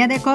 भैया देखो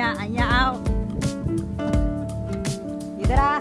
안녕 안녕 얘들아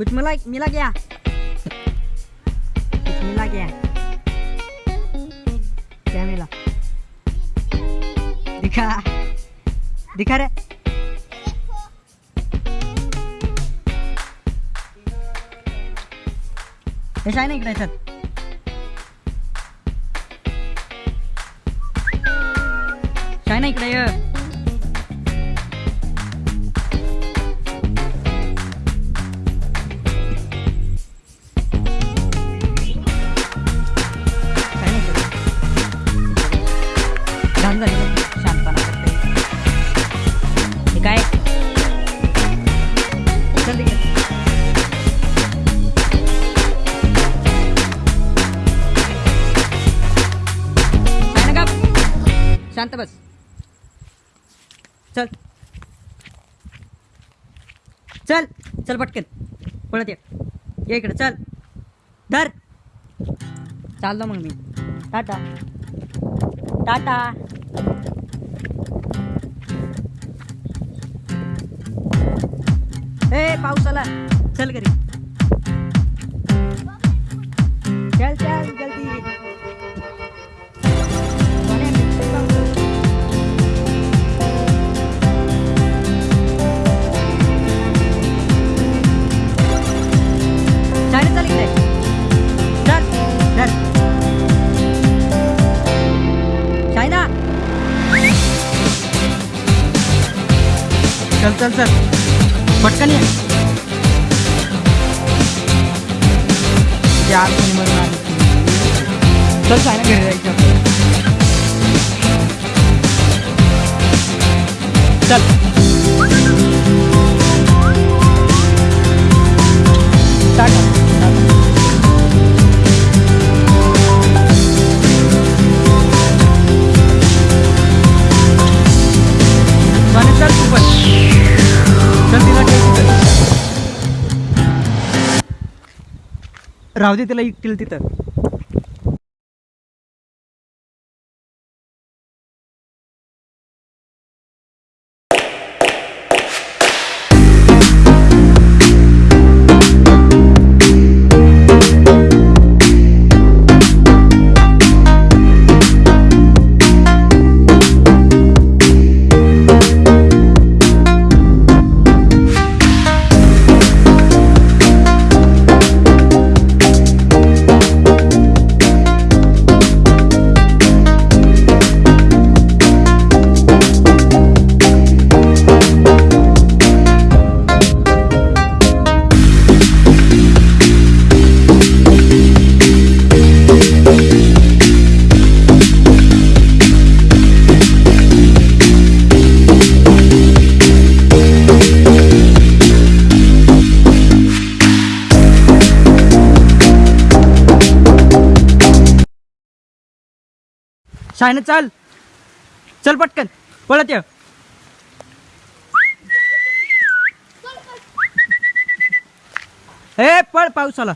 कुछ मिला मिला क्या कुछ मिला क्या क्या मिला दिखा दिखा रे हे आहे ना इकडे याच्यात काय ना इकडे शांत बस. चल. चल. चल पटकन. पळत ये. इकडे. चल. धर. चाललो मग मी. टाटा. टाटा. ए पाऊस आला. चल घरी. चल चल जल्दी. चल चल चल पटकन ये ते आतमधून आली. चल सायना घरी जायचं आपल्याला. चल राहू दे त्याला एकटील तिथं. शायन चल. चल पटकन. पळत ये. ए पळ पाऊस आला